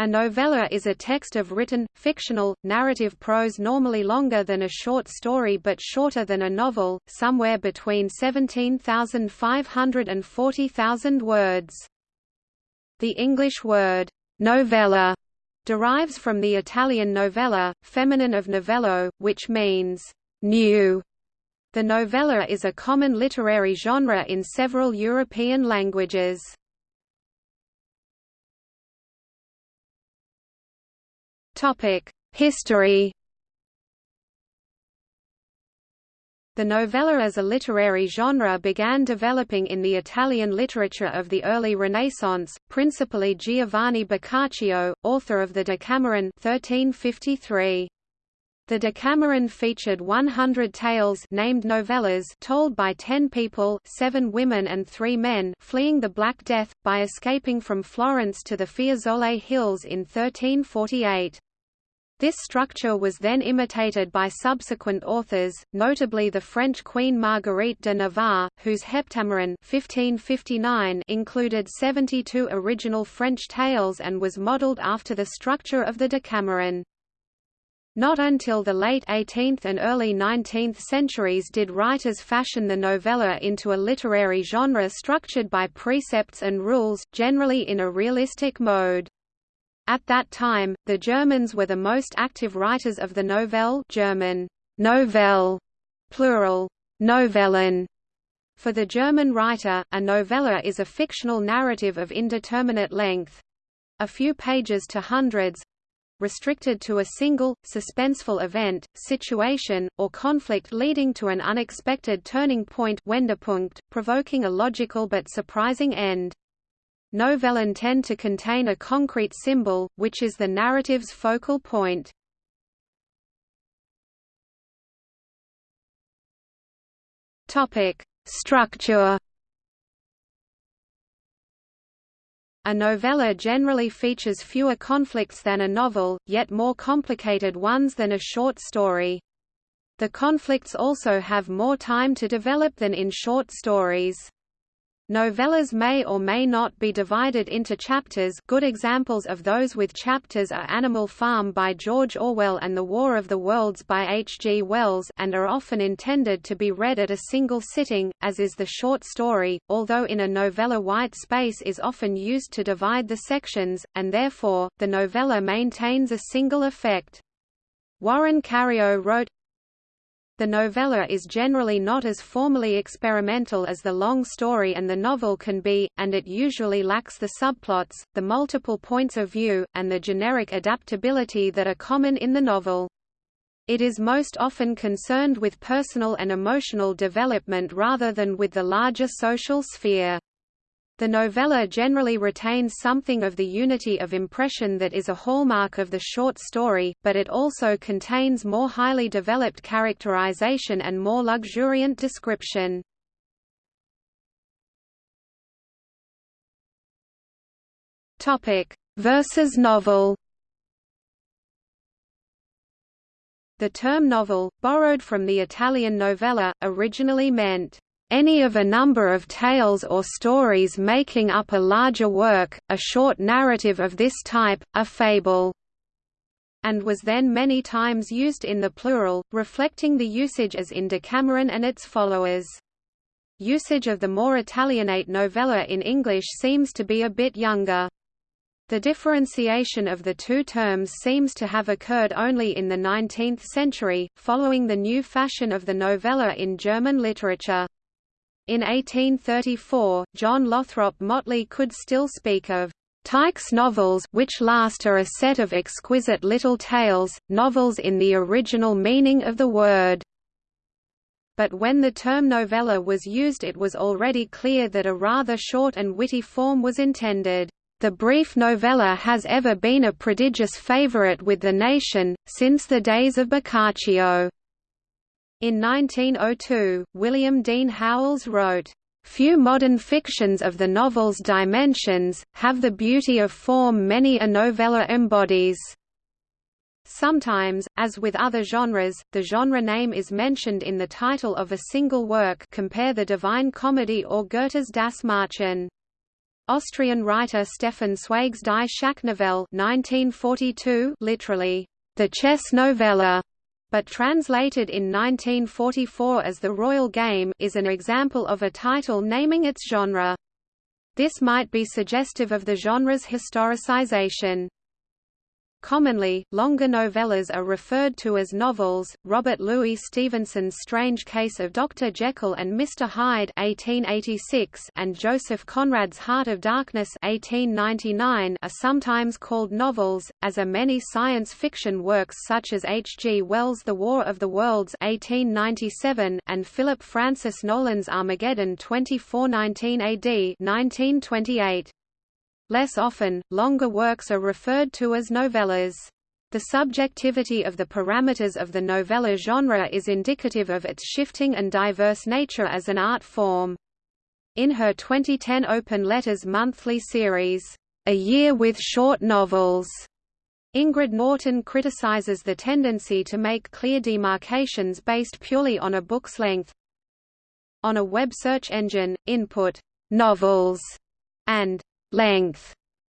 A novella is a text of written, fictional, narrative prose normally longer than a short story but shorter than a novel, somewhere between 17,500 and 40,000 words. The English word, novella, derives from the Italian novella, feminine of novello, which means, new. The novella is a common literary genre in several European languages. History The novella as a literary genre began developing in the Italian literature of the early Renaissance, principally Giovanni Boccaccio, author of the Decameron 1353. The Decameron featured 100 tales named novellas told by ten people seven women and three men fleeing the Black Death, by escaping from Florence to the Fiesole Hills in 1348. This structure was then imitated by subsequent authors, notably the French Queen Marguerite de Navarre, whose Heptameron 1559 included 72 original French tales and was modelled after the structure of the Decameron. Not until the late 18th and early 19th centuries did writers fashion the novella into a literary genre structured by precepts and rules, generally in a realistic mode. At that time, the Germans were the most active writers of the novelle German Novelle, plural, Novellen. For the German writer, a novella is a fictional narrative of indeterminate length—a few pages to hundreds, restricted to a single, suspenseful event, situation, or conflict leading to an unexpected turning point Wendepunkt, provoking a logical but surprising end. Novellen tend to contain a concrete symbol, which is the narrative's focal point. Structure. A novella generally features fewer conflicts than a novel, yet more complicated ones than a short story. The conflicts also have more time to develop than in short stories. Novellas may or may not be divided into chapters good examples of those with chapters are Animal Farm by George Orwell and The War of the Worlds by H. G. Wells and are often intended to be read at a single sitting, as is the short story, although in a novella white space is often used to divide the sections, and therefore, the novella maintains a single effect. Warren Cariou wrote, the novella is generally not as formally experimental as the long story and the novel can be, and it usually lacks the subplots, the multiple points of view, and the generic adaptability that are common in the novel. It is most often concerned with personal and emotional development rather than with the larger social sphere. The novella generally retains something of the unity of impression that is a hallmark of the short story, but it also contains more highly developed characterization and more luxuriant description. Topic: Versus novel. The term novel, borrowed from the Italian novella, originally meant any of a number of tales or stories making up a larger work, a short narrative of this type, a fable, and was then many times used in the plural, reflecting the usage as in Decameron and its followers. Usage of the more Italianate novella in English seems to be a bit younger. The differentiation of the two terms seems to have occurred only in the 19th century, following the new fashion of the novella in German literature. In 1834, John Lothrop Motley could still speak of Tieck's novels which last are a set of exquisite little tales, novels in the original meaning of the word. But when the term novella was used it was already clear that a rather short and witty form was intended. The brief novella has ever been a prodigious favorite with the nation, since the days of Boccaccio. In 1902, William Dean Howells wrote, Few modern fictions of the novel's dimensions, have the beauty of form many a novella embodies. Sometimes, as with other genres, the genre name is mentioned in the title of a single work compare the Divine Comedy or Goethe's Das Märchen. Austrian writer Stefan Zweig's Die Schachnovelle 1942 literally, the chess novella, but translated in 1944 as The Royal Game is an example of a title naming its genre. This might be suggestive of the genre's historicization. Commonly, longer novellas are referred to as novels. Robert Louis Stevenson's Strange Case of Dr. Jekyll and Mr. Hyde (1886) and Joseph Conrad's Heart of Darkness (1899) are sometimes called novels, as are many science fiction works such as H. G. Wells' The War of the Worlds (1897) and Philip Francis Nowlan's Armageddon 2419 AD (1928). Less often, longer works are referred to as novellas. The subjectivity of the parameters of the novella genre is indicative of its shifting and diverse nature as an art form. In her 2010 Open Letters monthly series, A Year with Short Novels, Ingrid Norton criticizes the tendency to make clear demarcations based purely on a book's length. On a web search engine, input novels and length,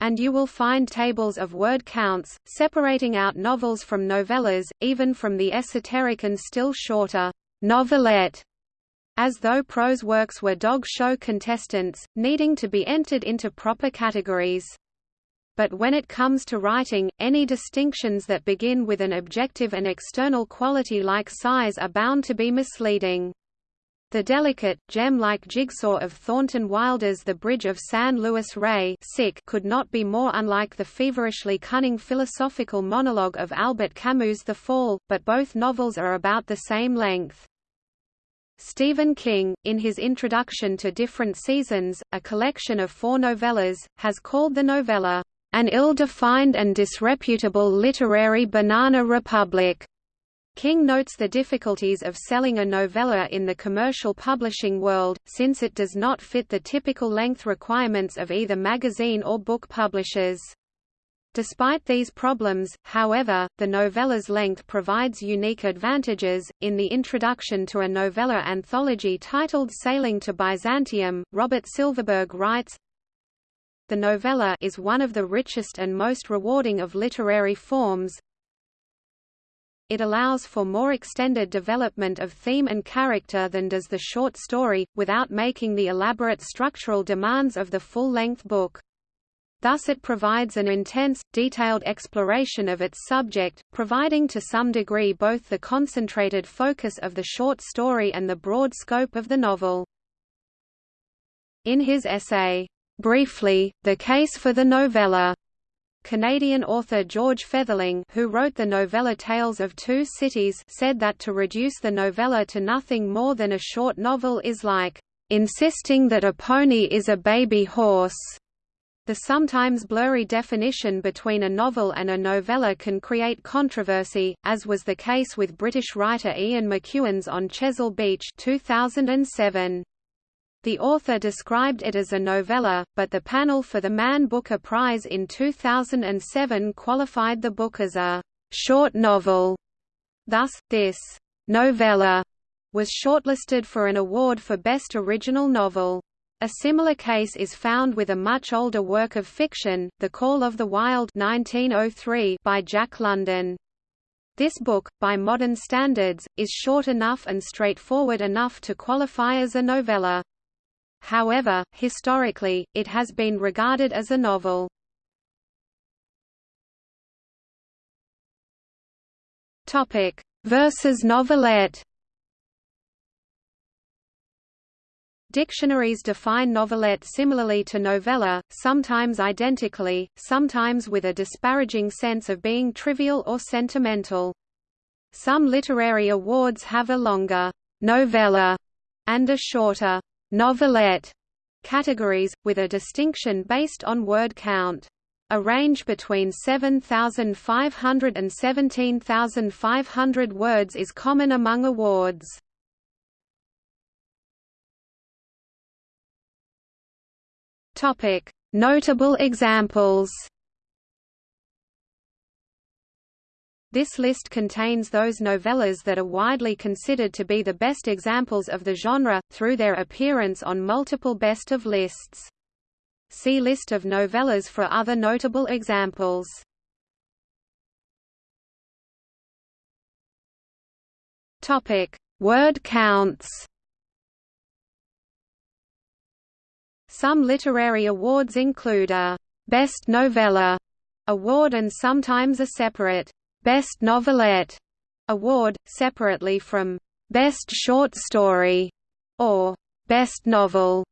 and you will find tables of word counts, separating out novels from novellas, even from the esoteric and still shorter novelette, as though prose works were dog show contestants, needing to be entered into proper categories. But when it comes to writing, any distinctions that begin with an objective and external quality like size are bound to be misleading. The delicate, gem-like jigsaw of Thornton Wilder's The Bridge of San Luis Rey could not be more unlike the feverishly cunning philosophical monologue of Albert Camus' The Fall, but both novels are about the same length. Stephen King, in his introduction to Different Seasons, a collection of four novellas, has called the novella, "...an ill-defined and disreputable literary banana republic." King notes the difficulties of selling a novella in the commercial publishing world, since it does not fit the typical length requirements of either magazine or book publishers. Despite these problems, however, the novella's length provides unique advantages. In the introduction to a novella anthology titled Sailing to Byzantium, Robert Silverberg writes, The novella is one of the richest and most rewarding of literary forms, it allows for more extended development of theme and character than does the short story, without making the elaborate structural demands of the full-length book. Thus it provides an intense, detailed exploration of its subject, providing to some degree both the concentrated focus of the short story and the broad scope of the novel. In his essay, Briefly, The Case for the Novella, Canadian author George Fetherling who wrote the novella Tales of Two Cities said that to reduce the novella to nothing more than a short novel is like, "...insisting that a pony is a baby horse." The sometimes blurry definition between a novel and a novella can create controversy, as was the case with British writer Ian McEwan's On Chesil Beach 2007. The author described it as a novella, but the panel for the Man Booker Prize in 2007 qualified the book as a short novel. Thus, this novella was shortlisted for an award for Best Original Novel. A similar case is found with a much older work of fiction, The Call of the Wild 1903 by Jack London. This book, by modern standards, is short enough and straightforward enough to qualify as a novella. However, historically, it has been regarded as a novel. Topic versus novelette. Dictionaries define novelette similarly to novella, sometimes identically, sometimes with a disparaging sense of being trivial or sentimental. Some literary awards have a longer novella and a shorter novelette categories, with a distinction based on word count. A range between 7,500 and 17,500 words is common among awards. Notable examples This list contains those novellas that are widely considered to be the best examples of the genre, through their appearance on multiple best of lists. See List of novellas for other notable examples. Topic: Word counts. Some literary awards include a Best Novella award and sometimes a separate Best Novelette award, separately from Best Short Story or Best Novel.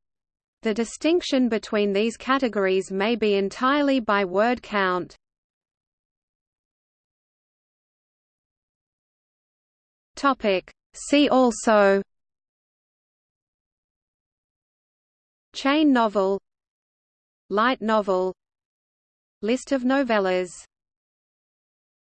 The distinction between these categories may be entirely by word count. Topic. See also Chain novel Light novel List of novellas